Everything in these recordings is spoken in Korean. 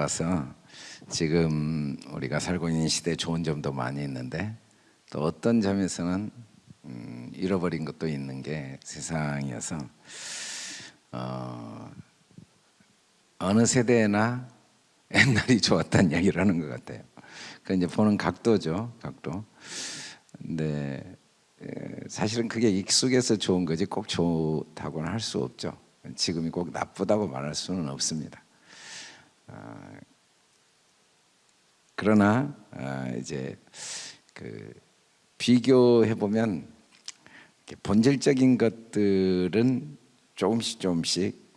따라서 지금 우리가 살고 있는 시대에 좋은 점도 많이 있는데 또 어떤 점에서는 음, 잃어버린 것도 있는 게 세상이어서 어, 어느 세대나 옛날이 좋았다는 얘기를 하는 것 같아요. 그 이제 보는 각도죠, 각도. 근데 에, 사실은 그게 익숙해서 좋은 거지 꼭 좋다고는 할 수 없죠. 지금이 꼭 나쁘다고 말할 수는 없습니다. 아, 그러나 아, 이제 그 비교해 보면 본질적인 것들은 조금씩 조금씩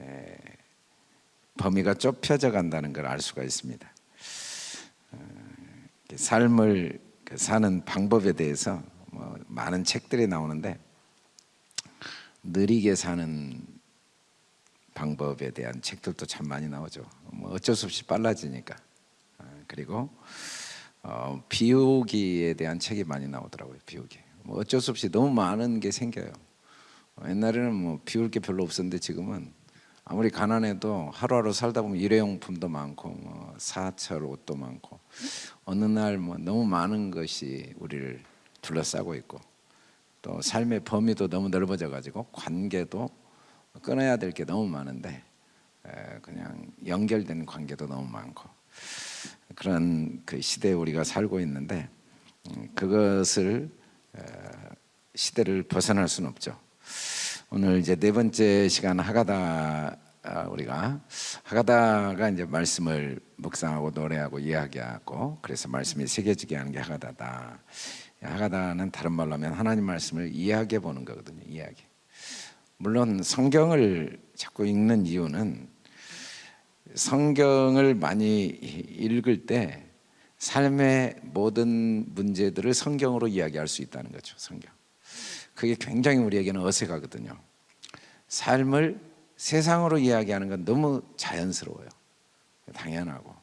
에, 범위가 좁혀져 간다는 걸 알 수가 있습니다. 어, 삶을 그 사는 방법에 대해서 뭐 많은 책들이 나오는데 느리게 사는 방법에 대한 책들도 참 많이 나오죠. 뭐 어쩔 수 없이 빨라지니까. 어, 그리고 어, 비우기에 대한 책이 많이 나오더라고요. 비우기. 뭐 어쩔 수 없이 너무 많은 게 생겨요. 옛날에는 뭐 비울 게 별로 없었는데 지금은 아무리 가난해도 하루하루 살다 보면 일회용품도 많고 뭐 사철 옷도 많고 어느 날 뭐 너무 많은 것이 우리를 둘러싸고 있고 또 삶의 범위도 너무 넓어져 가지고 관계도 끊어야 될 게 너무 많은데 그냥 연결된 관계도 너무 많고 그런 그 시대에 우리가 살고 있는데 음, 그것을 시대를 벗어날 수는 없죠. 오늘 이제 네 번째 시간 하가다 아, 우리가 하가다가 이제 말씀을 묵상하고 노래하고 이야기하고 그래서 말씀이 새겨지게 하는 게 하가다다. 하가다는 다른 말로 하면 하나님 말씀을 이야기해 보는 거거든요. 이야기. 물론 성경을 자꾸 읽는 이유는 성경을 많이 읽을 때 삶의 모든 문제들을 성경으로 이야기할 수 있다는 거죠. 성경. 그게 굉장히 우리에게는 어색하거든요. 삶을 세상으로 이야기하는 건 너무 자연스러워요. 당연하고.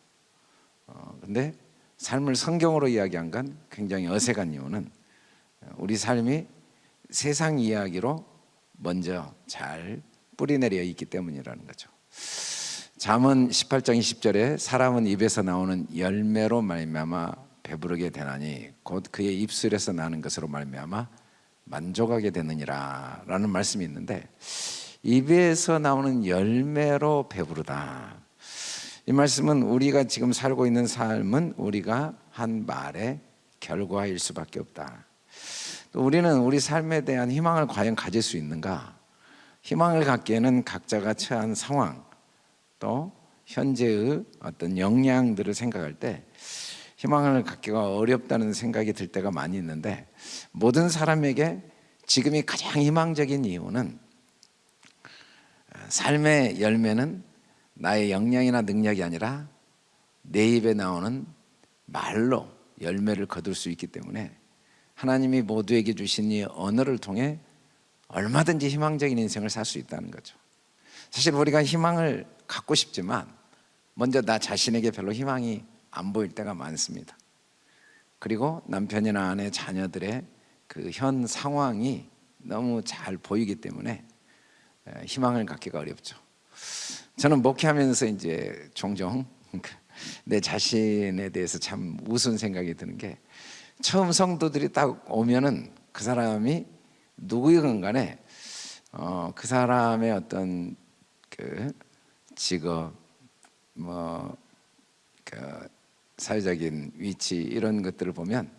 어, 근데 삶을 성경으로 이야기한 건 굉장히 어색한 이유는 우리 삶이 세상 이야기로 먼저 잘 뿌리내려 있기 때문이라는 거죠. 잠언 18장 20절에 사람은 입에서 나오는 열매로 말미암아 배부르게 되나니 곧 그의 입술에서 나는 것으로 말미암아 만족하게 되느니라 라는 말씀이 있는데 입에서 나오는 열매로 배부르다 이 말씀은 우리가 지금 살고 있는 삶은 우리가 한 말의 결과일 수밖에 없다 또 우리는 우리 삶에 대한 희망을 과연 가질 수 있는가? 희망을 갖기에는 각자가 처한 상황 또 현재의 어떤 역량들을 생각할 때 희망을 갖기가 어렵다는 생각이 들 때가 많이 있는데 모든 사람에게 지금이 가장 희망적인 이유는 삶의 열매는 나의 역량이나 능력이 아니라 내 입에 나오는 말로 열매를 거둘 수 있기 때문에 하나님이 모두에게 주신 이 언어를 통해 얼마든지 희망적인 인생을 살 수 있다는 거죠 사실 우리가 희망을 갖고 싶지만 먼저 나 자신에게 별로 희망이 안 보일 때가 많습니다. 그리고 남편이나 아내, 자녀들의 그 현 상황이 너무 잘 보이기 때문에 희망을 갖기가 어렵죠. 저는 목회하면서 이제 종종 내 자신에 대해서 참 우스운 생각이 드는 게 처음 성도들이 딱 오면은 그 사람이 누구이건 간에 어, 그 사람의 어떤 그 직업 뭐 그 사회적인 위치 이런 것들을 보면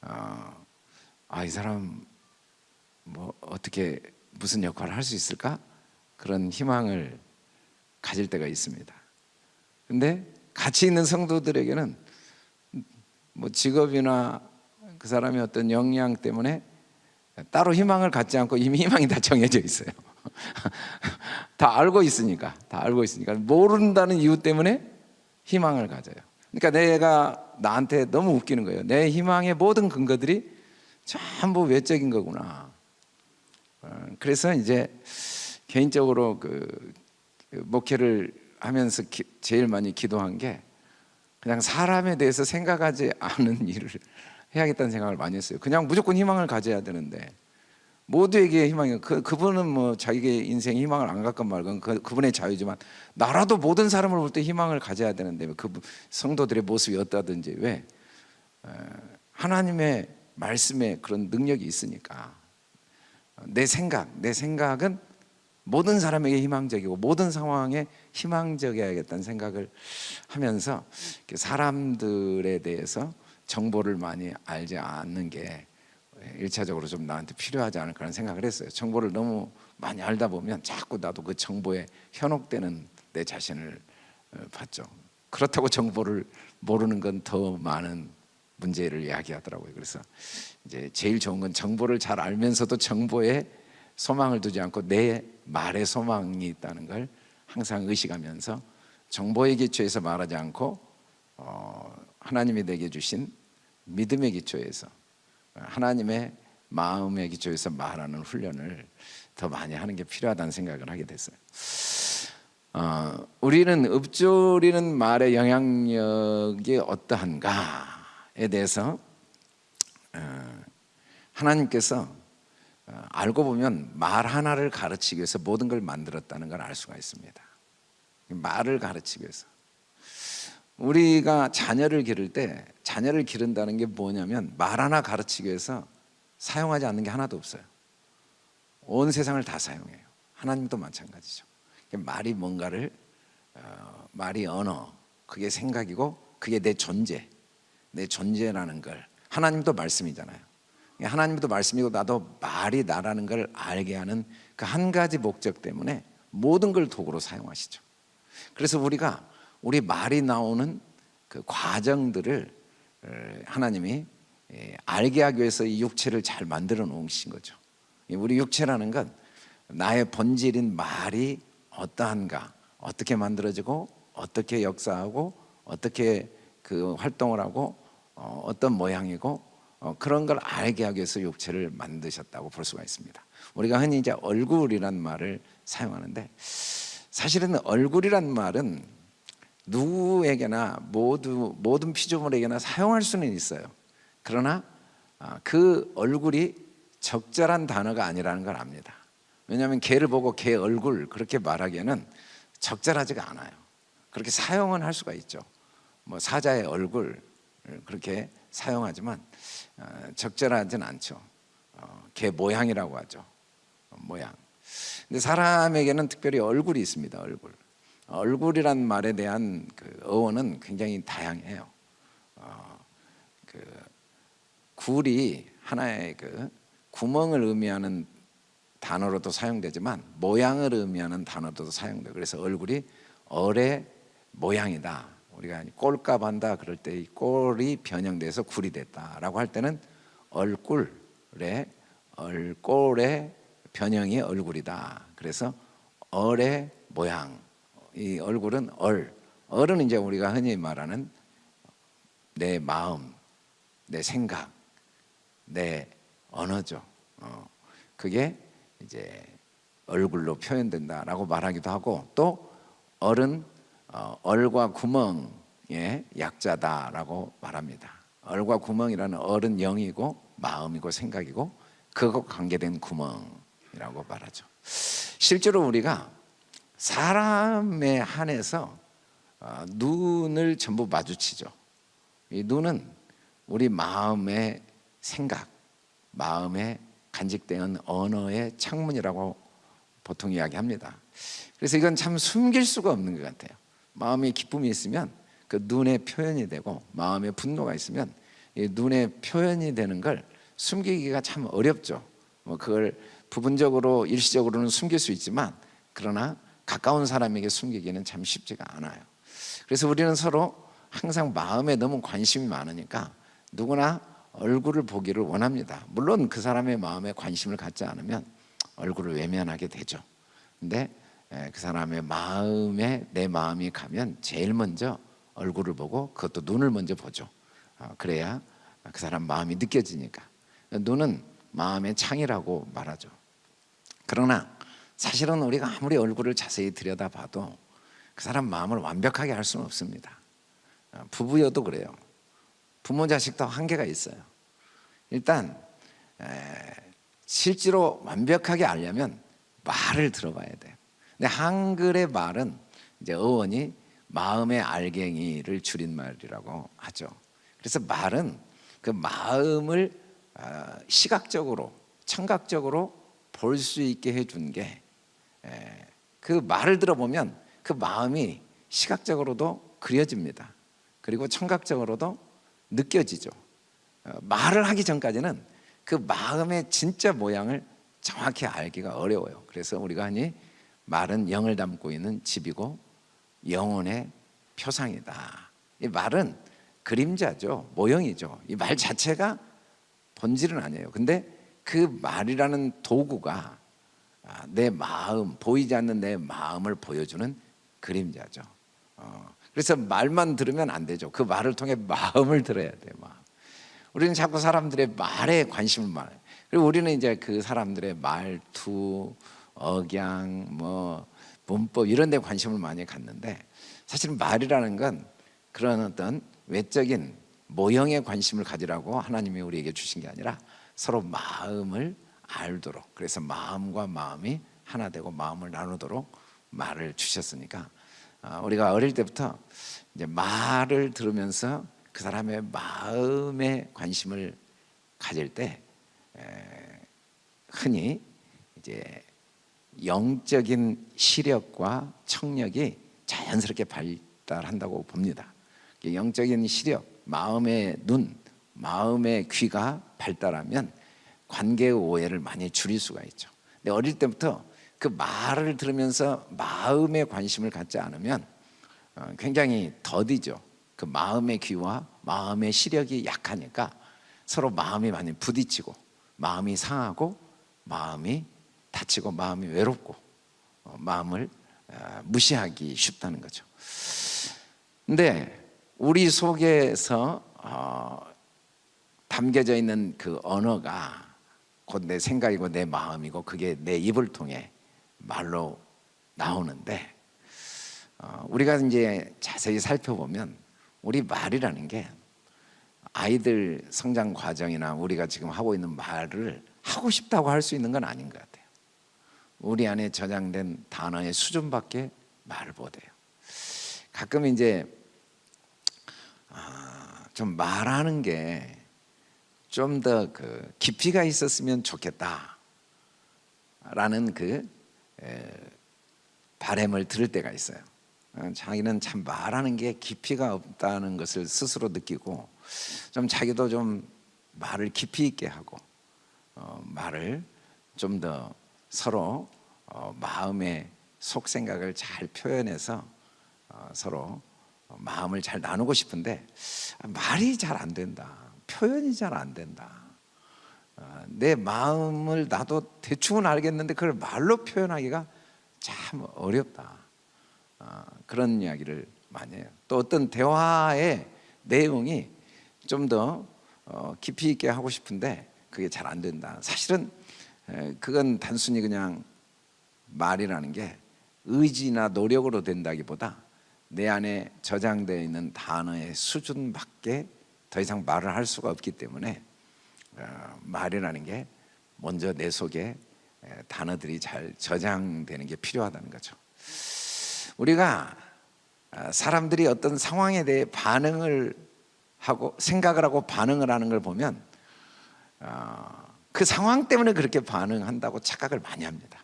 어, 아이 사람 뭐 어떻게 무슨 역할을 할 수 있을까 그런 희망을 가질 때가 있습니다. 근데 같이 있는 성도들에게는 뭐 직업이나 그 사람의 어떤 역량 때문에 따로 희망을 갖지 않고 이미 희망이 다 정해져 있어요. 다 알고 있으니까, 다 알고 있으니까 모른다는 이유 때문에 희망을 가져요. 그러니까 내가 나한테 너무 웃기는 거예요. 내 희망의 모든 근거들이 전부 외적인 거구나. 어, 그래서 이제 개인적으로 그, 그 목회를 하면서 기, 제일 많이 기도한 게 그냥 사람에 대해서 생각하지 않은 일을 해야겠다는 생각을 많이 했어요. 그냥 무조건 희망을 가져야 되는데 모두에게 희망이 그 그분은 뭐 자기의 인생 희망을 안 갖건 말건 그 그분의 자유지만 나라도 모든 사람을 볼 때 희망을 가져야 되는데 그 성도들의 모습이 어떠든지 왜 에, 하나님의 말씀에 그런 능력이 있으니까 내 생각 내 생각은 모든 사람에게 희망적이고 모든 상황에 희망적이어야겠다는 생각을 하면서 사람들에 대해서 정보를 많이 알지 않는 게 일차적으로 좀 나한테 필요하지 않을까라는 생각을 했어요. 정보를 너무 많이 알다 보면 자꾸 나도 그 정보에 현혹되는 내 자신을 어, 봤죠. 그렇다고 정보를 모르는 건 더 많은 문제를 이야기하더라고요. 그래서 이제 제일 좋은 건 정보를 잘 알면서도 정보에 소망을 두지 않고 내 말에 소망이 있다는 걸 항상 의식하면서 정보의 기초에서 말하지 않고 어, 하나님이 내게 주신 믿음의 기초에서 하나님의 마음의 기초에서 말하는 훈련을 더 많이 하는 게 필요하다는 생각을 하게 됐어요. 어, 우리는 읊조리는 말의 영향력이 어떠한가에 대해서 어, 하나님께서 어, 알고 보면 말 하나를 가르치기 위해서 모든 걸 만들었다는 걸 알 수가 있습니다. 말을 가르치기 위해서. 우리가 자녀를 기를 때 자녀를 기른다는 게 뭐냐면 말 하나 가르치기 위해서 사용하지 않는 게 하나도 없어요. 온 세상을 다 사용해요. 하나님도 마찬가지죠. 말이 뭔가를 어, 말이 언어, 그게 생각이고 그게 내 존재, 내 존재라는 걸 하나님도 말씀이잖아요. 하나님도 말씀이고 나도 말이 나라는 걸 알게 하는 그 한 가지 목적 때문에 모든 걸 도구로 사용하시죠. 그래서 우리가 우리 말이 나오는 그 과정들을 어, 하나님이 예, 알게 하기 위해서 이 육체를 잘 만들어 놓으신 거죠. 우리 육체라는 건 나의 본질인 말이 어떠한가, 어떻게 만들어지고, 어떻게 역사하고, 어떻게 그 활동을 하고, 어, 어떤 모양이고, 어, 그런 걸 알게 하기 위해서 육체를 만드셨다고 볼 수가 있습니다. 우리가 흔히 이제 얼굴이란 말을 사용하는데, 사실은 얼굴이란 말은 누구에게나 모두 모든 피조물에게나 사용할 수는 있어요. 그러나 아, 그 얼굴이 적절한 단어가 아니라는 걸 압니다. 왜냐하면 개를 보고 개 얼굴 그렇게 말하기에는 적절하지가 않아요. 그렇게 사용은 할 수가 있죠. 뭐 사자의 얼굴 그렇게 사용하지만 어, 적절하진 않죠. 어, 개 모양이라고 하죠. 어, 모양. 근데 사람에게는 특별히 얼굴이 있습니다. 얼굴. 얼굴이란 말에 대한 그 어원은 굉장히 다양해요. 어, 그 굴이 하나의 그 구멍을 의미하는 단어로도 사용되지만 모양을 의미하는 단어로도 사용돼. 그래서 얼굴이 얼의 모양이다. 우리가 꼴값 한다 그럴 때 이 꼴이 변형돼서 굴이 됐다라고 할 때는 얼굴의 얼꼴의 변형이 얼굴이다. 그래서 얼의 모양 이 얼굴은 얼. 얼은 이제 우리가 흔히 말하는 내 마음, 내 생각, 내 언어죠. 어, 그게 이제 얼굴로 표현된다라고 말하기도 하고 또 얼은 어, 얼과 구멍의 약자다라고 말합니다. 얼과 구멍이라는 얼은 영이고 마음이고 생각이고 그거 관계된 구멍이라고 말하죠. 실제로 우리가 사람에 한해서 어, 눈을 전부 마주치죠. 이 눈은 우리 마음의 생각, 마음의 간직된 언어의 창문이라고 보통 이야기합니다. 그래서 이건 참 숨길 수가 없는 것 같아요. 마음에 기쁨이 있으면 그 눈에 표현이 되고 마음에 분노가 있으면 이 눈에 표현이 되는 걸 숨기기가 참 어렵죠. 뭐 그걸 부분적으로 일시적으로는 숨길 수 있지만 그러나 가까운 사람에게 숨기기는 참 쉽지가 않아요. 그래서 우리는 서로 항상 마음에 너무 관심이 많으니까 누구나 얼굴을 보기를 원합니다. 물론 그 사람의 마음에 관심을 갖지 않으면 얼굴을 외면하게 되죠. 근데 그 사람의 마음에 내 마음이 가면 제일 먼저 얼굴을 보고 그것도 눈을 먼저 보죠. 어, 그래야 그 사람 마음이 느껴지니까. 눈은 마음의 창이라고 말하죠. 그러나 사실은 우리가 아무리 얼굴을 자세히 들여다봐도 그 사람 마음을 완벽하게 알 수는 없습니다. 어, 부부여도 그래요. 부모 자식도 한계가 있어요. 일단 실제로 완벽하게 알려면 말을 들어봐야 돼요. 근데 한글의 말은 이제 어원이 마음의 알갱이를 줄인 말이라고 하죠. 그래서 말은 그 마음을 아, 시각적으로, 청각적으로 볼 수 있게 해준 게 그 말을 들어보면 그 마음이 시각적으로도 그려집니다. 그리고 청각적으로도 느껴지죠. 어, 말을 하기 전까지는 그 마음의 진짜 모양을 정확히 알기가 어려워요. 그래서 우리가 하니 말은 영을 담고 있는 집이고 영혼의 표상이다. 이 말은 그림자죠. 모형이죠. 이 말 자체가 본질은 아니에요. 근데 그 말이라는 도구가 아, 내 마음, 보이지 않는 내 마음을 보여주는 그림자죠. 어, 그래서 말만 들으면 안 되죠. 그 말을 통해 마음을 들어야 돼요. 마음. 우리는 자꾸 사람들의 말에 관심을 많아요. 그리고 우리는 이제 그 사람들의 말투, 억양, 뭐 문법 이런 데 관심을 많이 갖는데 사실 말이라는 건 그런 어떤 외적인 모형에 관심을 가지라고 하나님이 우리에게 주신 게 아니라 서로 마음을 알도록 그래서 마음과 마음이 하나 되고 마음을 나누도록 말을 주셨으니까 아, 우리가 어릴 때부터 이제 말을 들으면서 그 사람의 마음에 관심을 가질 때 흔히 이제 영적인 시력과 청력이 자연스럽게 발달한다고 봅니다. 영적인 시력, 마음의 눈, 마음의 귀가 발달하면 관계의 오해를 많이 줄일 수가 있죠. 근데 어릴 때부터 그 말을 들으면서 마음에 관심을 갖지 않으면 어, 굉장히 더디죠. 그 마음의 귀와 마음의 시력이 약하니까 서로 마음이 많이 부딪히고 마음이 상하고 마음이 다치고 마음이 외롭고 어, 마음을 어, 무시하기 쉽다는 거죠. 근데 우리 속에서 담겨져 있는 그 언어가 곧 내 생각이고 내 마음이고 그게 내 입을 통해 말로 나오는데 어, 우리가 이제 자세히 살펴보면 우리 말이라는 게 아이들 성장 과정이나 우리가 지금 하고 있는 말을 하고 싶다고 할 수 있는 건 아닌 것 같아요. 우리 안에 저장된 단어의 수준밖에 말을 못해요. 가끔 이제 아, 좀 말하는 게 좀 더 그 깊이가 있었으면 좋겠다. 라는 그 바램을 들을 때가 있어요. 어, 자기는 참 말하는 게 깊이가 없다는 것을 스스로 느끼고 좀 자기도 좀 말을 깊이 있게 하고 어, 말을 좀 더 서로 어, 마음의 속 생각을 잘 표현해서 어, 서로 마음을 잘 나누고 싶은데 말이 잘 안 된다 표현이 잘 안 된다. 어, 내 마음을 나도 대충은 알겠는데 그걸 말로 표현하기가 참 어렵다. 어, 그런 이야기를 많이 해요. 또 어떤 대화의 내용이 좀더 어, 깊이 있게 하고 싶은데 그게 잘 안 된다. 사실은 그건 단순히 그냥 말이라는 게 의지나 노력으로 된다기보다 내 안에 저장되어 있는 단어의 수준밖에 더 이상 말을 할 수가 없기 때문에 어, 말이라는 게 먼저 내 속에 단어들이 잘 저장되는 게 필요하다는 거죠. 우리가 어, 사람들이 어떤 상황에 대해 반응을 하고 생각을 하고 반응을 하는 걸 보면 어, 그 상황 때문에 그렇게 반응한다고 착각을 많이 합니다.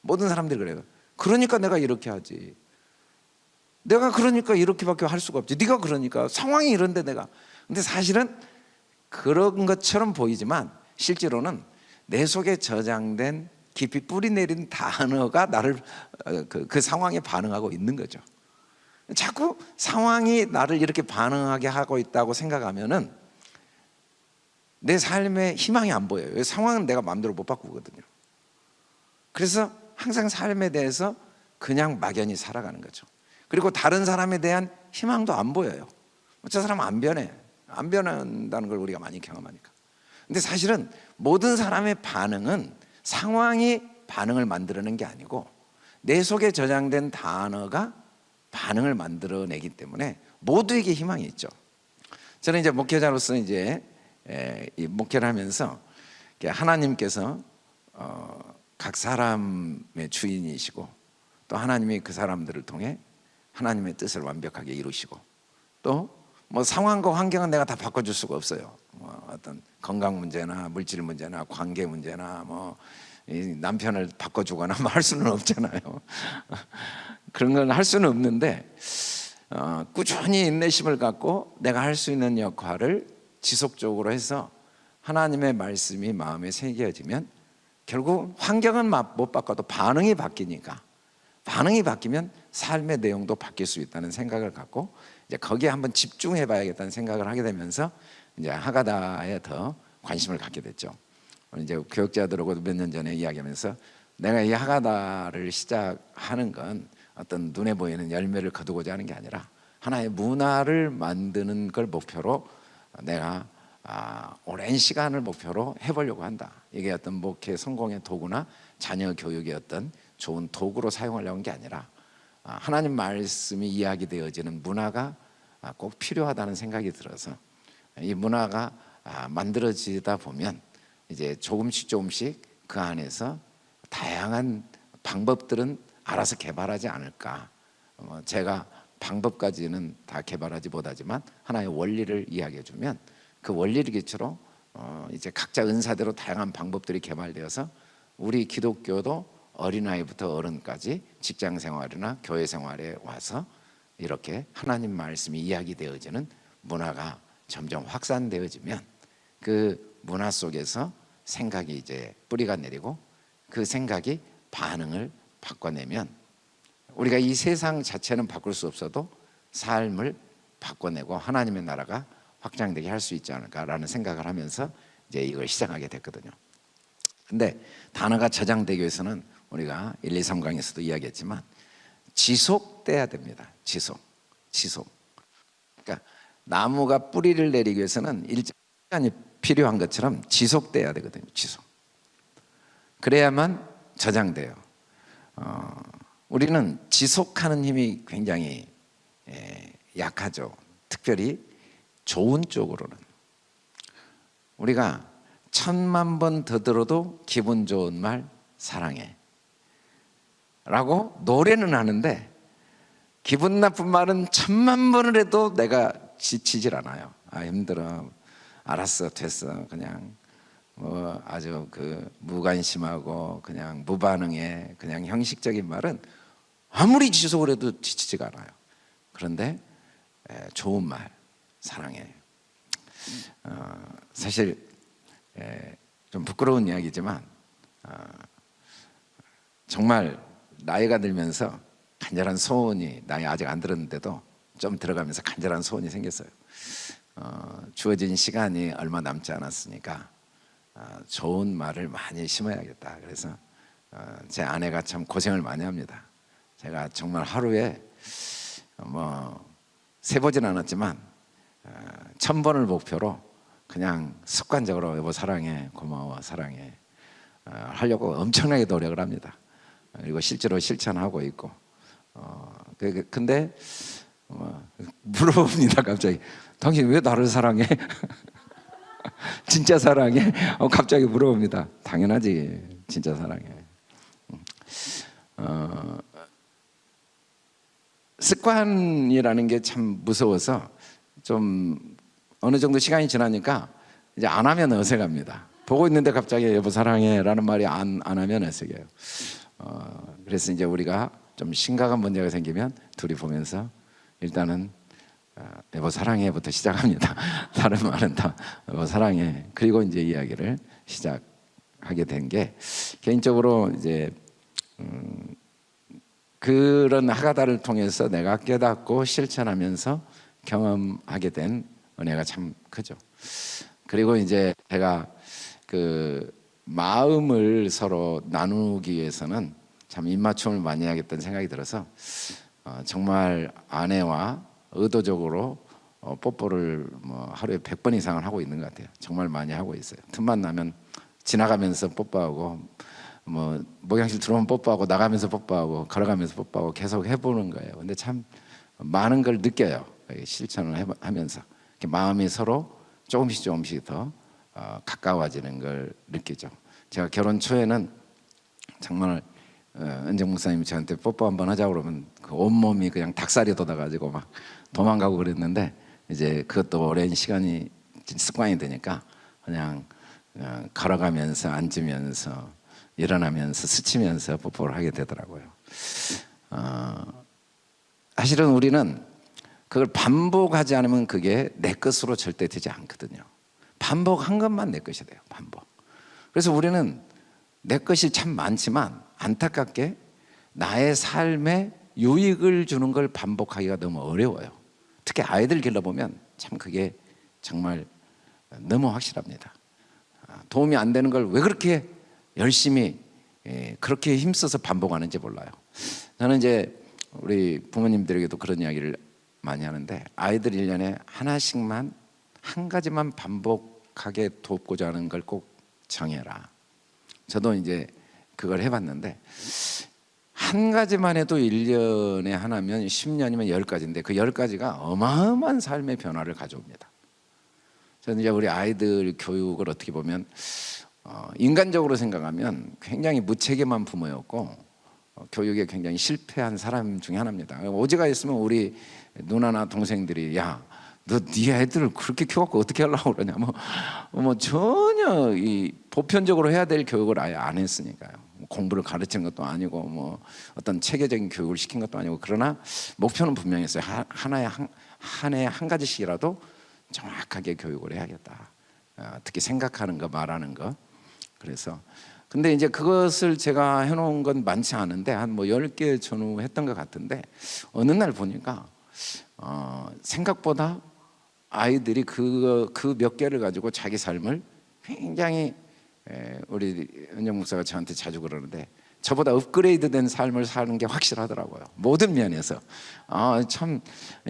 모든 사람들이 그래요. 그러니까 내가 이렇게 하지. 내가 그러니까 이렇게밖에 할 수가 없지. 네가 그러니까 상황이 이런데 내가 근데 사실은 그런 것처럼 보이지만 실제로는 내 속에 저장된 깊이 뿌리 내린 단어가 나를 어, 그, 그 상황에 반응하고 있는 거죠. 자꾸 상황이 나를 이렇게 반응하게 하고 있다고 생각하면은 내 삶에 희망이 안 보여요. 상황은 내가 마음대로 못 바꾸거든요. 그래서 항상 삶에 대해서 그냥 막연히 살아가는 거죠. 그리고 다른 사람에 대한 희망도 안 보여요. 저 사람 안 변해. 안 변한다는 걸 우리가 많이 경험하니까. 근데 사실은 모든 사람의 반응은 상황이 반응을 만들어낸 게 아니고 내 속에 저장된 단어가 반응을 만들어내기 때문에 모두에게 희망이 있죠. 저는 이제 목회자로서 이제 이 목회를 하면서 하나님께서 어, 각 사람의 주인이시고 또 하나님이 그 사람들을 통해 하나님의 뜻을 완벽하게 이루시고 또 뭐 상황과 환경은 내가 다 바꿔줄 수가 없어요. 뭐 어떤 건강 문제나 물질 문제나 관계 문제나 뭐이 남편을 바꿔주거나 뭐 할 수는 없잖아요. 그런 건 할 수는 없는데 어, 꾸준히 인내심을 갖고 내가 할 수 있는 역할을 지속적으로 해서 하나님의 말씀이 마음에 새겨지면 결국 환경은 마- 못 바꿔도 반응이 바뀌니까 반응이 바뀌면 삶의 내용도 바뀔 수 있다는 생각을 갖고 이제 거기에 한번 집중해 봐야겠다는 생각을 하게 되면서 이제 하가다에 더 관심을 갖게 됐죠. 이제 교육자들하고도 몇 년 전에 이야기하면서 내가 이 하가다를 시작하는 건 어떤 눈에 보이는 열매를 거두고자 하는 게 아니라 하나의 문화를 만드는 걸 목표로 내가 아, 오랜 시간을 목표로 해보려고 한다. 이게 어떤 목회 성공의 도구나 자녀 교육의 어떤 좋은 도구로 사용하려고 한게 아니라 아, 하나님 말씀이 이야기되어지는 문화가 아, 꼭 필요하다는 생각이 들어서 이 문화가 아, 만들어지다 보면 이제 조금씩 조금씩 그 안에서 다양한 방법들은 알아서 개발하지 않을까. 어, 제가 방법까지는 다 개발하지 못하지만 하나의 원리를 이야기해 주면 그 원리를 기초로 어, 이제 각자 은사대로 다양한 방법들이 개발되어서 우리 기독교도 어린아이부터 어른까지 직장 생활이나 교회 생활에 와서 이렇게 하나님 말씀이 이야기되어지는 문화가 점점 확산되어지면 그 문화 속에서 생각이 이제 뿌리가 내리고 그 생각이 반응을 바꿔내면 우리가 이 세상 자체는 바꿀 수 없어도 삶을 바꿔내고 하나님의 나라가 확장되게 할 수 있지 않을까라는 생각을 하면서 이제 이걸 시작하게 됐거든요. 근데 단어가 저장되기 위해서는 우리가 1, 2, 3강에서도 이야기했지만 지속돼야 됩니다. 지속. 지속. 그러니까 나무가 뿌리를 내리기 위해서는 일정 시간이 필요한 것처럼 지속돼야 되거든요. 지속. 그래야만 저장돼요. 어, 우리는 지속하는 힘이 굉장히 예, 약하죠. 특별히 좋은 쪽으로는 우리가 천만 번 더 들어도 기분 좋은 말 사랑해 라고 노래는 하는데 기분 나쁜 말은 천만 번을 해도 내가 지치질 않아요. 아 힘들어. 알았어 됐어. 그냥 뭐 아주 그 무관심하고 그냥 무반응의 그냥 형식적인 말은 아무리 지속을 해도 지치지가 않아요. 그런데 에, 좋은 말 사랑해. 어, 사실 에, 좀 부끄러운 이야기지만 어, 정말 나이가 들면서 간절한 소원이 나이 아직 안 들었는데도 좀 들어가면서 간절한 소원이 생겼어요. 어, 주어진 시간이 얼마 남지 않았으니까 어, 좋은 말을 많이 심어야겠다. 그래서 어, 제 아내가 참 고생을 많이 합니다. 제가 정말 하루에 뭐 세보진 않았지만 어, 천 번을 목표로 그냥 습관적으로 여보 사랑해 고마워 사랑해 어, 하려고 엄청나게 노력을 합니다. 그리고 실제로 실천하고 있고 어, 그- 근데 어, 물어봅니다 갑자기 당신 왜 나를 사랑해? 진짜 사랑해? 어, 갑자기 물어봅니다 당연하지 진짜 사랑해 음. 어, 습관이라는 게 참 무서워서 좀 어느 정도 시간이 지나니까 이제 안 하면 어색합니다. 보고 있는데 갑자기 여보 사랑해 라는 말이 안, 안 하면 어색해요. 어, 그래서 이제 우리가 좀 심각한 문제가 생기면 둘이 보면서 일단은 어, 여보 사랑해부터 시작합니다. 다른 말은 다 여보 사랑해. 그리고 이제 이야기를 시작하게 된 게 개인적으로 이제 음, 그런 하가다를 통해서 내가 깨닫고 실천하면서 경험하게 된 은혜가 참 크죠. 그리고 이제 제가 그 마음을 서로 나누기 위해서는 참 입맞춤을 많이 해야겠다는 생각이 들어서 어, 정말 아내와 의도적으로 어, 뽀뽀를 뭐 하루에 100번 이상을 하고 있는 것 같아요. 정말 많이 하고 있어요. 틈만 나면 지나가면서 뽀뽀하고 뭐 목욕실 들어오면 뽀뽀하고 나가면서 뽀뽀하고 걸어가면서 뽀뽀하고 계속 해보는 거예요. 근데 참 많은 걸 느껴요. 실천을 해- 하면서 마음이 서로 조금씩 조금씩 더 어, 가까워지는 걸 느끼죠. 제가 결혼 초에는 정말 어, 은정 목사님이 저한테 뽀뽀 한번 하자 그러면 그 온몸이 그냥 닭살이 돋아가지고 막 도망가고 그랬는데 이제 그것도 오랜 시간이 습관이 되니까 그냥 어, 걸어가면서 앉으면서 일어나면서 스치면서 뽀뽀를 하게 되더라고요. 어, 사실은 우리는 그걸 반복하지 않으면 그게 내 것으로 절대 되지 않거든요. 반복한 것만 내 것이 돼요. 반복. 그래서 우리는 내 것이 참 많지만 안타깝게 나의 삶에 유익을 주는 걸 반복하기가 너무 어려워요. 특히 아이들 길러보면 참 그게 정말 너무 확실합니다. 아, 도움이 안 되는 걸 왜 그렇게 열심히 예, 그렇게 힘써서 반복하는지 몰라요. 저는 이제 우리 부모님들에게도 그런 이야기를 많이 하는데 아이들 1년에 하나씩만 한 가지만 반복 하게 돕고자 하는 걸 꼭 정해라. 저도 이제 그걸 해봤는데 한 가지만 해도 1년에 하나면 10년이면 10가지인데 그 10가지가 어마어마한 삶의 변화를 가져옵니다. 저는 이제 우리 아이들 교육을 어떻게 보면 어, 인간적으로 생각하면 굉장히 무책임한 부모였고 어, 교육에 굉장히 실패한 사람 중에 하나입니다. 오지가 있으면 우리 누나나 동생들이 야, 너네 애들을 그렇게 키워갖고 어떻게 하려고 그러냐 뭐, 뭐 전혀 이 보편적으로 해야 될 교육을 아예 안 했으니까요. 공부를 가르치는 것도 아니고 뭐 어떤 체계적인 교육을 시킨 것도 아니고 그러나 목표는 분명했어요. 하, 하나에 한, 한 해에 한 가지씩이라도 정확하게 교육을 해야겠다. 어, 특히 생각하는 거, 말하는 거. 그래서 근데 이제 그것을 제가 해놓은 건 많지 않은데 한뭐 10개 전후 했던 것 같은데 어느 날 보니까 어, 생각보다 아이들이 그 그 몇 개를 가지고 자기 삶을 굉장히 에, 우리 은영 목사가 저한테 자주 그러는데 저보다 업그레이드된 삶을 사는 게 확실하더라고요. 모든 면에서 아 참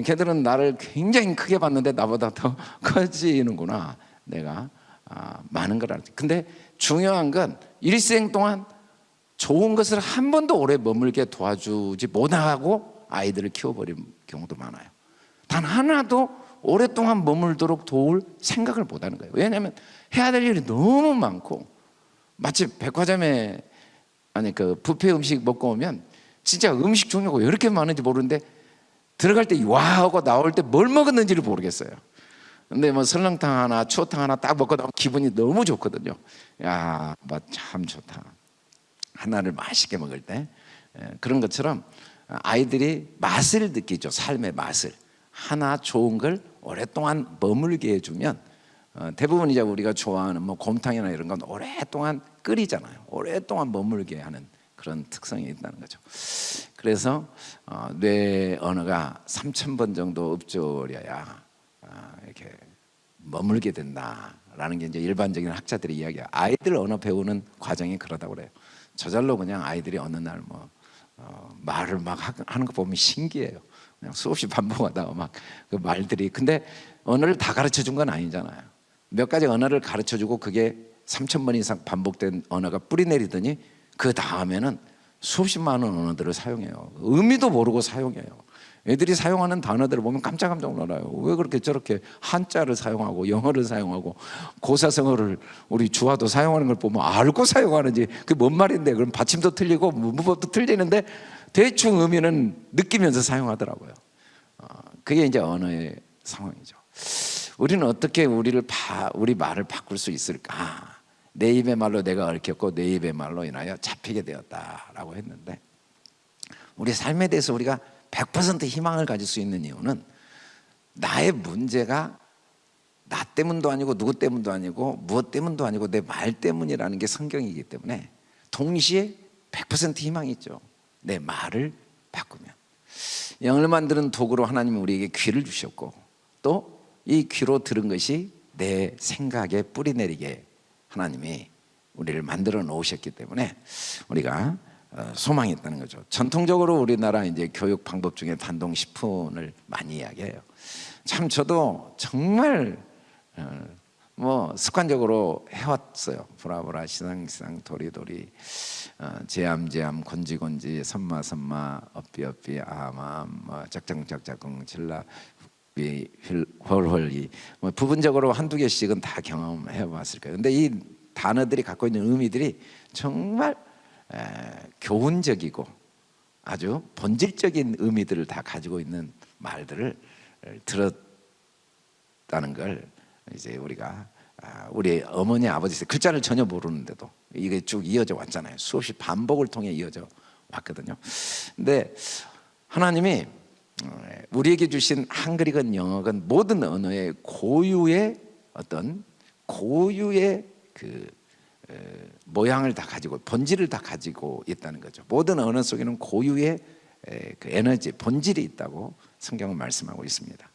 걔들은 나를 굉장히 크게 봤는데 나보다 더 커지는구나. 내가 아, 많은 걸 알지. 근데 중요한 건 일생 동안 좋은 것을 한 번도 오래 머물게 도와주지 못하고 아이들을 키워버린 경우도 많아요. 단 하나도 오랫동안 머물도록 도울 생각을 못하는 거예요. 왜냐하면 해야 될 일이 너무 많고 마치 백화점에 아니 그 뷔페 음식 먹고 오면 진짜 음식 종류가 왜 이렇게 많은지 모르는데 들어갈 때 와 하고 나올 때 뭘 먹었는지를 모르겠어요. 근데 뭐 설렁탕 하나, 추어탕 하나 딱 먹고 나면 기분이 너무 좋거든요. 야, 뭐참 좋다. 하나를 맛있게 먹을 때 예, 그런 것처럼 아이들이 맛을 느끼죠. 삶의 맛을 하나 좋은 걸 오랫동안 머물게 해주면 어, 대부분 이제 우리가 좋아하는 뭐 곰탕이나 이런 건 오랫동안 끓이잖아요. 오랫동안 머물게 하는 그런 특성이 있다는 거죠. 그래서 어, 뇌 언어가 3천 번 정도 읊조려야 어, 이렇게 머물게 된다라는 게 이제 일반적인 학자들의 이야기야. 아이들 언어 배우는 과정이 그러다고 그래요. 저절로 그냥 아이들이 어느 날뭐 어, 말을 막 하는 거 보면 신기해요. 수없이 반복하다가 막 그 말들이 근데 언어를 다 가르쳐 준 건 아니잖아요. 몇 가지 언어를 가르쳐 주고 그게 3천 번 이상 반복된 언어가 뿌리 내리더니 그 다음에는 수십 많은 언어들을 사용해요. 의미도 모르고 사용해요. 애들이 사용하는 단어들을 보면 깜짝깜짝 놀라요. 왜 그렇게 저렇게 한자를 사용하고 영어를 사용하고 고사성어를 우리 주화도 사용하는 걸 보면 알고 사용하는지 그게 뭔 말인데 그럼 받침도 틀리고 문법도 틀리는데 대충 의미는 느끼면서 사용하더라고요. 어, 그게 이제 언어의 상황이죠. 우리는 어떻게 우리를 바, 우리 말을 바꿀 수 있을까? 내 입의 말로 내가 얽혔고 내 입의 말로 인하여 잡히게 되었다라고 했는데 우리 삶에 대해서 우리가 100% 희망을 가질 수 있는 이유는 나의 문제가 나 때문도 아니고 누구 때문도 아니고 무엇 때문도 아니고 내 말 때문이라는 게 성경이기 때문에 동시에 100% 희망이 있죠. 내 말을 바꾸면 영을 만드는 도구로 하나님이 우리에게 귀를 주셨고 또 이 귀로 들은 것이 내 생각에 뿌리 내리게 하나님이 우리를 만들어 놓으셨기 때문에 우리가 어, 소망이 있다는 거죠. 전통적으로 우리나라 이제 교육 방법 중에 반동 10분을 많이 이야기해요. 참 저도 정말 어, 뭐 습관적으로 해왔어요. 보라보라 시상시상 도리도리 어, 제암제암 곤지곤지 선마선마 업비업비 아마암 뭐 짝짝짝짝꿍 질라 휘 헐헐이 뭐 부분적으로 한두 개씩은 다 경험해 봤을 거예요. 근데 이 단어들이 갖고 있는 의미들이 정말 에, 교훈적이고 아주 본질적인 의미들을 다 가지고 있는 말들을 들었다는 걸 이제 우리가 아, 우리 어머니 아버지 글자를 전혀 모르는데도 이게 쭉 이어져 왔잖아요. 수없이 반복을 통해 이어져 왔거든요. 근데 하나님이 어, 우리에게 주신 한글이건 영어건 모든 언어의 고유의 어떤 고유의 그 어, 모양을 다 가지고 본질을 다 가지고 있다는 거죠. 모든 언어 속에는 고유의 에, 그 에너지 본질이 있다고 성경은 말씀하고 있습니다.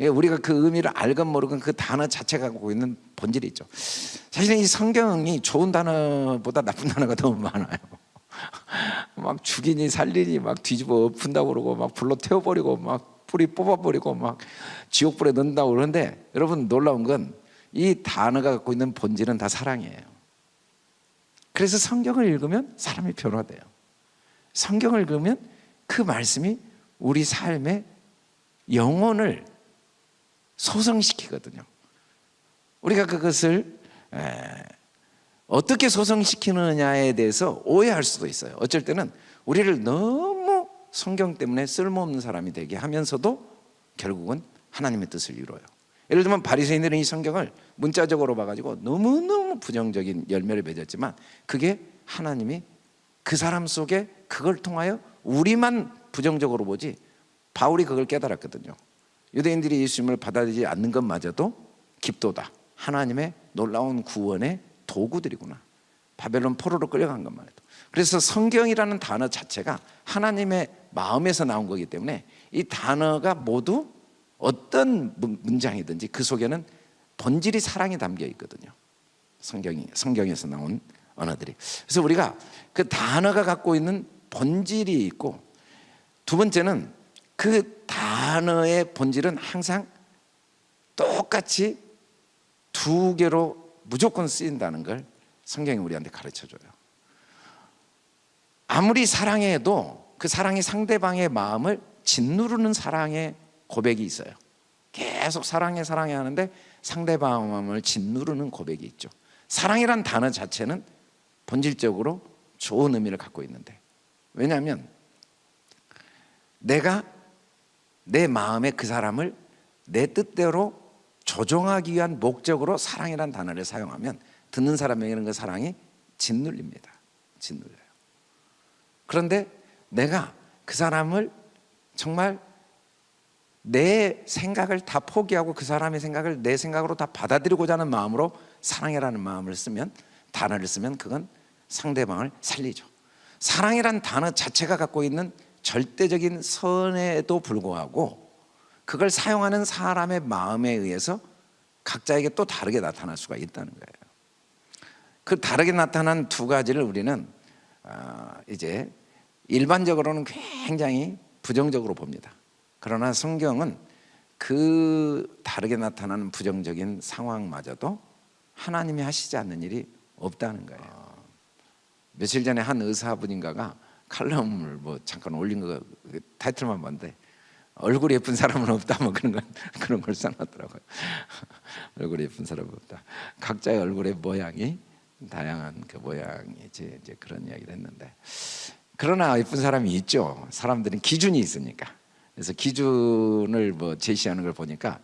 그러니까 우리가 그 의미를 알건 모르건 그 단어 자체가 갖고 있는 본질이 있죠. 사실은 이 성경이 좋은 단어보다 나쁜 단어가 너무 많아요. 막 죽이니 살리니 막 뒤집어 엎은다고 그러고 막 불로 태워버리고 막 뿌리 뽑아버리고 막 지옥불에 넣는다고 그러는데 여러분 놀라운 건 이 단어가 갖고 있는 본질은 다 사랑이에요. 그래서 성경을 읽으면 사람이 변화돼요. 성경을 읽으면 그 말씀이 우리 삶의 영혼을 소성시키거든요. 우리가 그것을 어떻게 소성시키느냐에 대해서 오해할 수도 있어요. 어쩔 때는 우리를 너무 성경 때문에 쓸모없는 사람이 되게 하면서도 결국은 하나님의 뜻을 이루어요. 예를 들면 바리새인들은 이 성경을 문자적으로 봐가지고 너무너무 부정적인 열매를 맺었지만 그게 하나님이 그 사람 속에 그걸 통하여 우리만 부정적으로 보지 바울이 그걸 깨달았거든요. 유대인들이 예수님을 받아들이지 않는 것마저도 깊도다. 하나님의 놀라운 구원의 도구들이구나. 바벨론 포로로 끌려간 것만 해도. 그래서 성경이라는 단어 자체가 하나님의 마음에서 나온 거기 때문에 이 단어가 모두 어떤 문장이든지 그 속에는 본질이 사랑이 담겨 있거든요. 성경이 성경에서 나온 언어들이. 그래서 우리가 그 단어가 갖고 있는 본질이 있고 두 번째는 그 단어의 본질은 항상 똑같이 두 개로 무조건 쓰인다는 걸 성경이 우리한테 가르쳐 줘요. 아무리 사랑해도 그 사랑이 상대방의 마음을 짓누르는 사랑의 고백이 있어요. 계속 사랑해 사랑해 하는데 상대방 마음을 짓누르는 고백이 있죠. 사랑이란 단어 자체는 본질적으로 좋은 의미를 갖고 있는데 왜냐하면 내가 내 마음에 그 사람을 내 뜻대로 조종하기 위한 목적으로 사랑이란 단어를 사용하면 듣는 사람에게는 그 사랑이 짓눌립니다. 짓눌려요. 그런데 내가 그 사람을 정말 내 생각을 다 포기하고 그 사람의 생각을 내 생각으로 다 받아들이고자 하는 마음으로 사랑이라는 마음을 쓰면 단어를 쓰면 그건 상대방을 살리죠. 사랑이란 단어 자체가 갖고 있는 절대적인 선에도 불구하고 그걸 사용하는 사람의 마음에 의해서 각자에게 또 다르게 나타날 수가 있다는 거예요. 그 다르게 나타난 두 가지를 우리는 아, 이제 일반적으로는 굉장히 부정적으로 봅니다. 그러나 성경은 그 다르게 나타나는 부정적인 상황마저도 하나님이 하시지 않는 일이 없다는 거예요. 며칠 전에 한 의사분인가가 칼럼을 뭐 잠깐 올린 거 타이틀만 봤는데 얼굴이 예쁜 사람은 없다 뭐 그런 걸 그런 걸 써놨더라고요. 얼굴이 예쁜 사람은 없다. 각자의 얼굴의 모양이 다양한 그 모양이지 이제 그런 이야기를 했는데 그러나 예쁜 사람이 있죠. 사람들은 기준이 있으니까. 그래서 기준을 뭐 제시하는 걸 보니까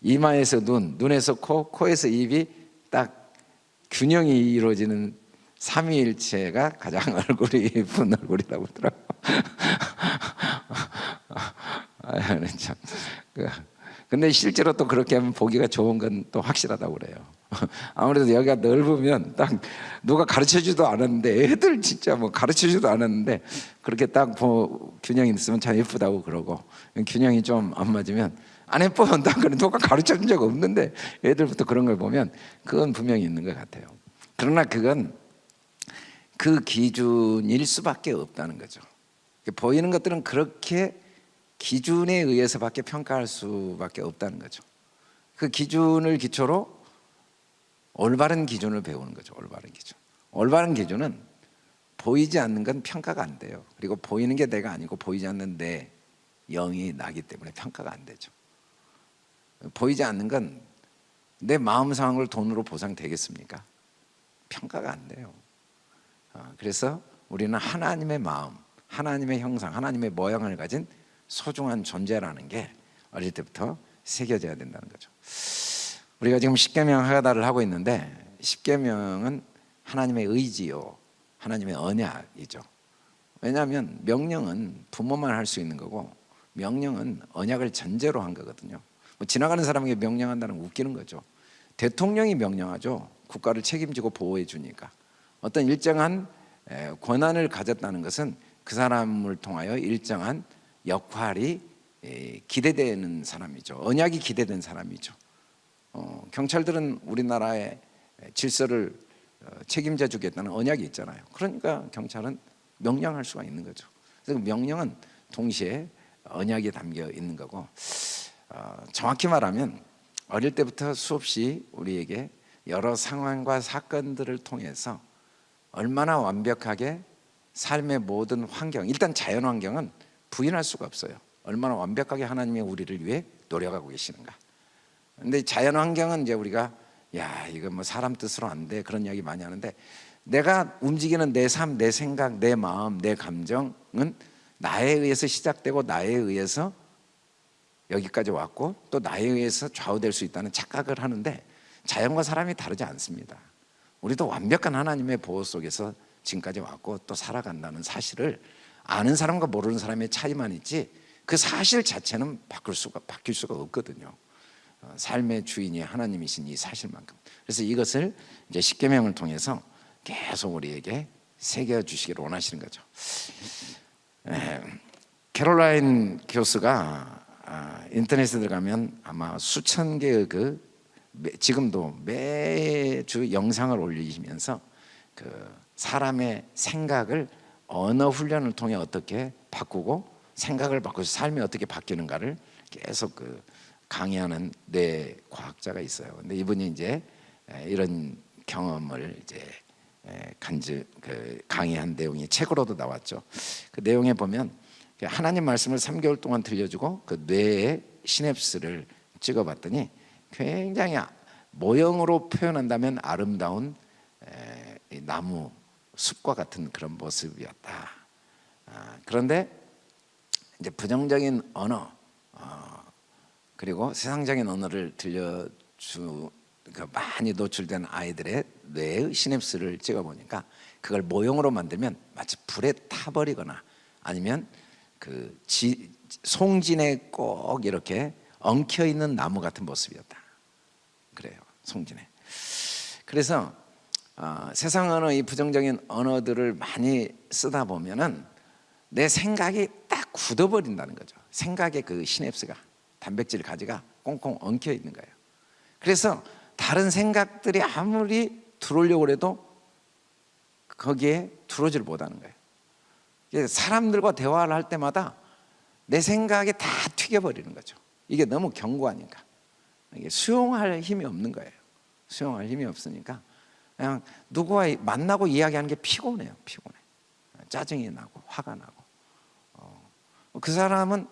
이마에서 눈, 눈에서 코, 코에서 입이 딱 균형이 이루어지는 삼위일체가 가장 얼굴이 예쁜 얼굴이라고 하더라고. 아, 참. 그, 근데 실제로 또 그렇게 하면 보기가 좋은 건 또 확실하다고 그래요. 아무래도 여기가 넓으면 딱 누가 가르쳐주도 않았는데 애들 진짜 뭐 가르쳐주도 않았는데 그렇게 딱 뭐 균형이 있으면 참 예쁘다고 그러고 균형이 좀 안 맞으면 안 예뻐 딱 그런 누가 가르쳐준 적 없는데 애들부터 그런 걸 보면 그건 분명히 있는 것 같아요. 그러나 그건 그 기준일 수밖에 없다는 거죠. 보이는 것들은 그렇게 기준에 의해서밖에 평가할 수밖에 없다는 거죠. 그 기준을 기초로 올바른 기준을 배우는 거죠. 올바른 기준. 올바른 기준은 보이지 않는 건 평가가 안 돼요. 그리고 보이는 게 내가 아니고 보이지 않는 내 영이 나기 때문에 평가가 안 되죠. 보이지 않는 건 내 마음 상황을 돈으로 보상되겠습니까? 평가가 안 돼요. 어, 그래서 우리는 하나님의 마음, 하나님의 형상, 하나님의 모양을 가진 소중한 존재라는 게 어릴 때부터 새겨져야 된다는 거죠. 우리가 지금 십계명 하다를 하고 있는데 십계명은 하나님의 의지요, 하나님의 언약이죠. 왜냐하면 명령은 부모만 할 수 있는 거고 명령은 언약을 전제로 한 거거든요. 뭐 지나가는 사람에게 명령한다는 건 웃기는 거죠. 대통령이 명령하죠. 국가를 책임지고 보호해 주니까 어떤 일정한 에, 권한을 가졌다는 것은 그 사람을 통하여 일정한 역할이 에, 기대되는 사람이죠. 언약이 기대된 사람이죠. 어, 경찰들은 우리나라의 질서를 어, 책임져 주겠다는 언약이 있잖아요. 그러니까 경찰은 명령할 수가 있는 거죠. 그래서 명령은 동시에 언약이 담겨 있는 거고 어, 정확히 말하면 어릴 때부터 수없이 우리에게 여러 상황과 사건들을 통해서 얼마나 완벽하게 삶의 모든 환경 일단 자연 환경은 부인할 수가 없어요. 얼마나 완벽하게 하나님이 우리를 위해 노력하고 계시는가. 근데 자연 환경은 이제 우리가 야 이거 뭐 사람 뜻으로 안 돼 그런 이야기 많이 하는데 내가 움직이는 내 삶, 내 생각, 내 마음, 내 감정은 나에 의해서 시작되고 나에 의해서 여기까지 왔고 또 나에 의해서 좌우될 수 있다는 착각을 하는데 자연과 사람이 다르지 않습니다. 우리도 완벽한 하나님의 보호 속에서 지금까지 왔고 또 살아간다는 사실을 아는 사람과 모르는 사람의 차이만 있지 그 사실 자체는 바꿀 수가 바뀔 수가 없거든요. 어, 삶의 주인이 하나님이신 이 사실만큼. 그래서 이것을 이제 십계명을 통해서 계속 우리에게 새겨 주시기를 원하시는 거죠. 에, 캐롤라인 교수가 아, 인터넷에 들어가면 아마 수천 개의 그 매, 지금도 매주 영상을 올리시면서 그 사람의 생각을 언어 훈련을 통해 어떻게 바꾸고 생각을 바꾸서 삶이 어떻게 바뀌는가를 계속 그 강의하는 뇌 과학자가 있어요. 근데 이분이 이제 이런 경험을 이제 간주 그 강의한 내용이 책으로도 나왔죠. 그 내용에 보면 하나님 말씀을 3개월 동안 들려주고 그 뇌의 시냅스를 찍어봤더니 굉장히 모형으로 표현한다면 아름다운 나무 숲과 같은 그런 모습이었다. 아, 그런데 이제 부정적인 언어 어, 그리고 세상적인 언어를 들려주 그 많이 노출된 아이들의 뇌의 시냅스를 찍어보니까 그걸 모형으로 만들면 마치 불에 타버리거나 아니면 그 지, 송진에 꼭 이렇게 엉켜 있는 나무 같은 모습이었다. 송진에. 그래서 어, 세상 언어 이 부정적인 언어들을 많이 쓰다 보면은 내 생각이 딱 굳어버린다는 거죠. 생각의 그 시냅스가 단백질 가지가 꽁꽁 엉켜 있는 거예요. 그래서 다른 생각들이 아무리 들어오려고 해도 거기에 들어오질 못하는 거예요. 사람들과 대화를 할 때마다 내 생각이 다 튀겨버리는 거죠. 이게 너무 견고하니까. 수용할 힘이 없는 거예요. 수용할 힘이 없으니까 그냥 누구와 만나고 이야기하는 게 피곤해요. 피곤해. 짜증이 나고 화가 나고. 어, 그 사람은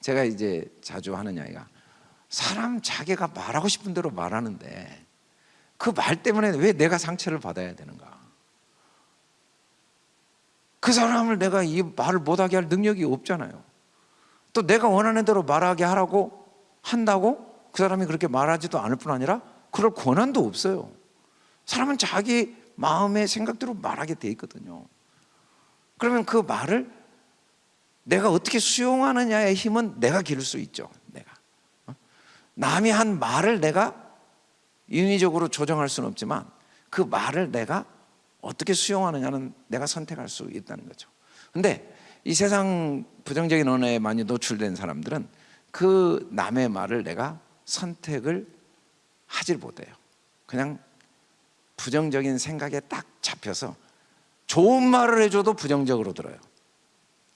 제가 이제 자주 하는 이야기가 사람 자기가 말하고 싶은 대로 말하는데 그 말 때문에 왜 내가 상처를 받아야 되는가? 그 사람을 내가 이 말을 못하게 할 능력이 없잖아요. 또 내가 원하는 대로 말하게 하라고 한다고 그 사람이 그렇게 말하지도 않을 뿐 아니라 그럴 권한도 없어요. 사람은 자기 마음의 생각대로 말하게 돼 있거든요. 그러면 그 말을 내가 어떻게 수용하느냐의 힘은 내가 기를 수 있죠. 내가 어? 남이 한 말을 내가 인위적으로 조정할 수는 없지만 그 말을 내가 어떻게 수용하느냐는 내가 선택할 수 있다는 거죠. 근데 이 세상 부정적인 언어에 많이 노출된 사람들은 그 남의 말을 내가 선택을 하질 못해요. 그냥 부정적인 생각에 딱 잡혀서 좋은 말을 해줘도 부정적으로 들어요.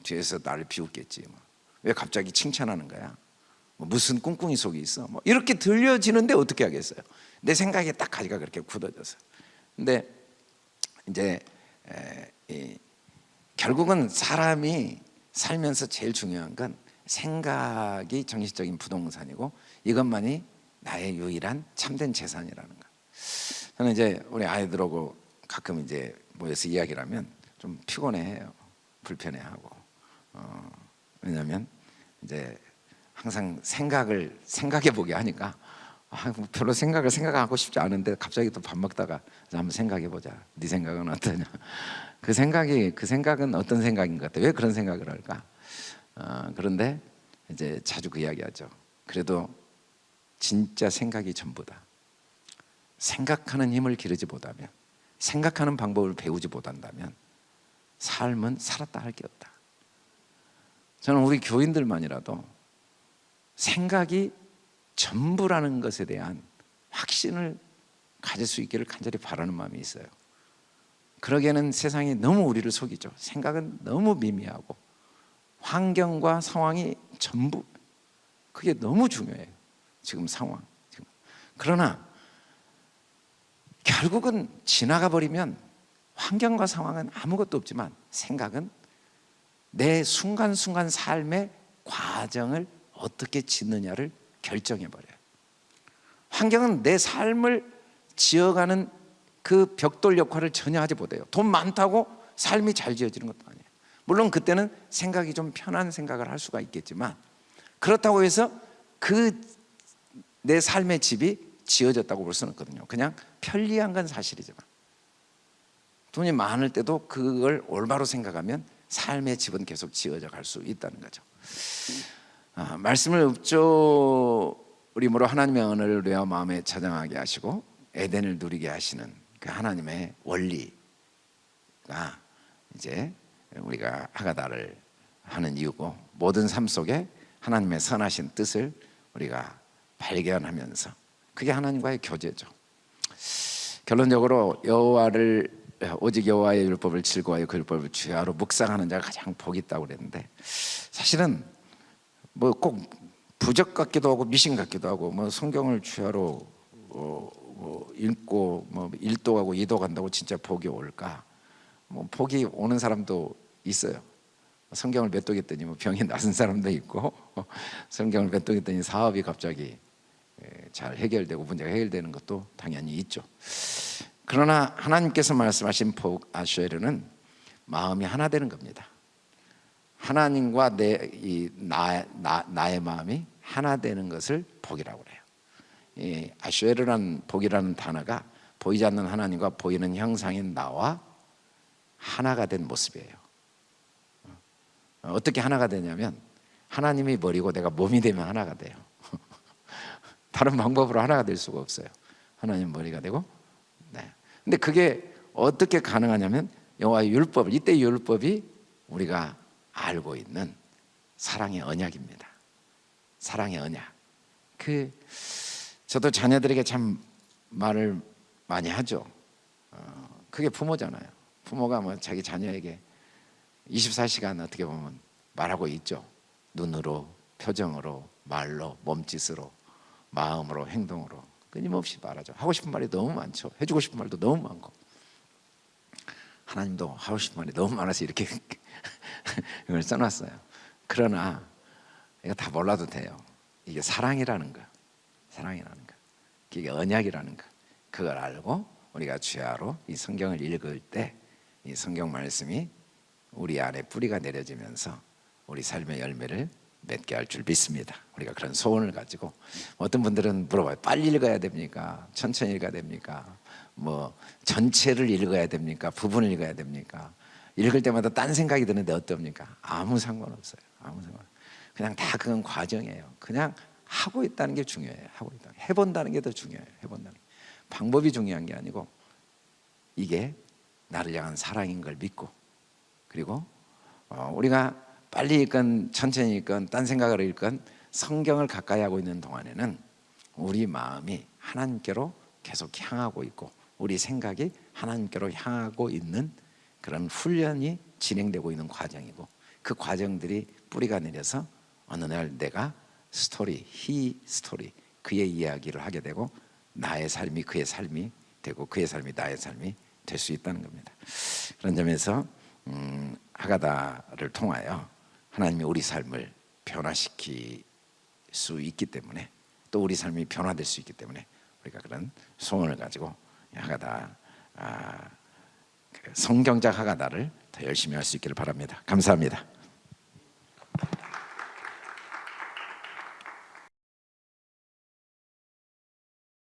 뒤에서 나를 비웃겠지. 뭐. 왜 갑자기 칭찬하는 거야? 뭐 무슨 꿍꿍이 속에 있어? 뭐 이렇게 들려지는데 어떻게 하겠어요? 내 생각에 딱 가지가 그렇게 굳어져서. 근데 이제 에, 이, 결국은 사람이 살면서 제일 중요한 건 생각이 정신적인 부동산이고 이것만이 나의 유일한 참된 재산이라는 거. 저는 이제 우리 아이들하고 가끔 이제 모여서 이야기를 하면 좀 피곤해해요. 불편해하고 어, 왜냐하면 이제 항상 생각을 생각해 보게 하니까 아, 뭐 별로 생각을 생각하고 싶지 않은데 갑자기 또 밥 먹다가 자, 한번 생각해 보자. 네 생각은 어떠냐? 그 생각이 그 생각은 어떤 생각인 것 같아? 왜 그런 생각을 할까? 어, 그런데 이제 자주 그 이야기하죠. 그래도 진짜 생각이 전부다. 생각하는 힘을 기르지 못하면, 생각하는 방법을 배우지 못한다면 삶은 살았다 할 게 없다. 저는 우리 교인들만이라도 생각이 전부라는 것에 대한 확신을 가질 수 있기를 간절히 바라는 마음이 있어요. 그러기에는 세상이 너무 우리를 속이죠. 생각은 너무 미미하고 환경과 상황이 전부 그게 너무 중요해요. 지금 상황. 지금. 그러나 결국은 지나가 버리면 환경과 상황은 아무것도 없지만 생각은 내 순간순간 삶의 과정을 어떻게 짓느냐를 결정해 버려요. 환경은 내 삶을 지어가는 그 벽돌 역할을 전혀 하지 못해요. 돈 많다고 삶이 잘 지어지는 것도 아니에요. 물론 그때는 생각이 좀 편한 생각을 할 수가 있겠지만 그렇다고 해서 그 내 삶의 집이 지어졌다고 볼 수는 없거든요. 그냥 편리한 건 사실이지만 돈이 많을 때도 그걸 올바로 생각하면 삶의 집은 계속 지어져 갈 수 있다는 거죠. 아, 말씀을 읊조림으로 하나님의 언어를 뇌와 마음에 저장하게 하시고 에덴을 누리게 하시는 그 하나님의 원리가 이제 우리가 하가다를 하는 이유고 모든 삶 속에 하나님의 선하신 뜻을 우리가 발견하면서 그게 하나님과의 교제죠. 결론적으로 여호와를 오직 여호와의 율법을 즐거워하여 그 율법을 주야로 묵상하는 자가 가장 복이 있다고 그랬는데 사실은 뭐 꼭 부적 같기도 하고 미신 같기도 하고 뭐 성경을 주야로 어, 뭐 읽고 뭐 1도 가고 2도 간다고 진짜 복이 올까? 뭐 복이 오는 사람도 있어요. 성경을 몇도 했더니 뭐 병이 나은 사람도 있고 성경을 몇도 했더니 사업이 갑자기 잘 해결되고 문제가 해결되는 것도 당연히 있죠. 그러나 하나님께서 말씀하신 복 아슈에르는 마음이 하나 되는 겁니다. 하나님과 내, 이, 나, 나, 나의 마음이 하나 되는 것을 복이라고 그래요. 이 아슈에르라는 복이라는 단어가 보이지 않는 하나님과 보이는 형상인 나와 하나가 된 모습이에요. 어떻게 하나가 되냐면 하나님이 머리고 내가 몸이 되면 하나가 돼요. 다른 방법으로 하나가 될 수가 없어요. 하나님 머리가 되고, 네. 근데 그게 어떻게 가능하냐면 여호와의 율법, 이때 율법이 우리가 알고 있는 사랑의 언약입니다. 사랑의 언약. 그 저도 자녀들에게 참 말을 많이 하죠. 어, 그게 부모잖아요. 부모가 뭐 자기 자녀에게 24시간 어떻게 보면 말하고 있죠. 눈으로, 표정으로, 말로, 몸짓으로, 마음으로, 행동으로 끊임없이 말하죠. 하고 싶은 말이 너무 많죠. 해주고 싶은 말도 너무 많고. 하나님도 하고 싶은 말이 너무 많아서 이렇게 이걸 써놨어요. 그러나 이거 다 몰라도 돼요. 이게 사랑이라는 거, 사랑이라는 거, 이게 언약이라는 거, 그걸 알고 우리가 주야로 이 성경을 읽을 때 이 성경 말씀이 우리 안에 뿌리가 내려지면서 우리 삶의 열매를 맺게 할 줄 믿습니다. 우리가 그런 소원을 가지고 어떤 분들은 물어봐요. 빨리 읽어야 됩니까? 천천히 읽어야 됩니까? 뭐 전체를 읽어야 됩니까? 부분을 읽어야 됩니까? 읽을 때마다 딴 생각이 드는데 어떻습니까? 아무 상관없어요. 아무 상관. 그냥 다 그건 과정이에요. 그냥 하고 있다는 게 중요해요. 하고 있다. 해본다는 게 더 중요해요. 해본다는 게. 방법이 중요한 게 아니고 이게 나를 향한 사랑인 걸 믿고 그리고 어, 우리가 빨리 읽건 천천히 읽건 딴 생각을 읽건 성경을 가까이 하고 있는 동안에는 우리 마음이 하나님께로 계속 향하고 있고 우리 생각이 하나님께로 향하고 있는 그런 훈련이 진행되고 있는 과정이고 그 과정들이 뿌리가 내려서 어느 날 내가 스토리, his story 그의 이야기를 하게 되고 나의 삶이 그의 삶이 되고 그의 삶이 나의 삶이 될 수 있다는 겁니다. 그런 점에서 음, 하가다를 통하여 하나님이 우리 삶을 변화시킬 수 있기 때문에 또 우리 삶이 변화될 수 있기 때문에 우리가 그런 소원을 가지고 하가다 아, 성경적 하가다를 더 열심히 할 수 있기를 바랍니다. 감사합니다.